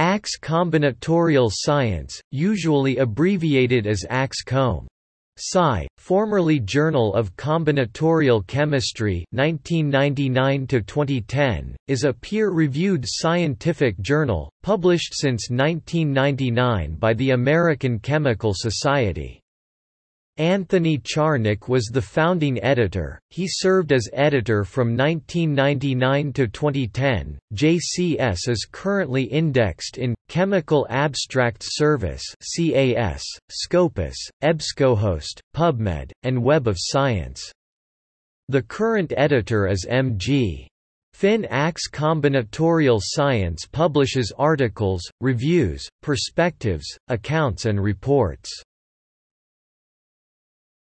ACS Combinatorial Science, usually abbreviated as ACS-COM. Sci, formerly Journal of Combinatorial Chemistry 1999-2010, is a peer-reviewed scientific journal, published since 1999 by the American Chemical Society. Anthony Czarnik was the founding editor. He served as editor from 1999 to 2010. JCS is currently indexed in Chemical Abstract Service (CAS), Scopus, EBSCOhost, PubMed, and Web of Science. The current editor is M.G. Finn ACS Combinatorial Science publishes articles, reviews, perspectives, accounts and reports.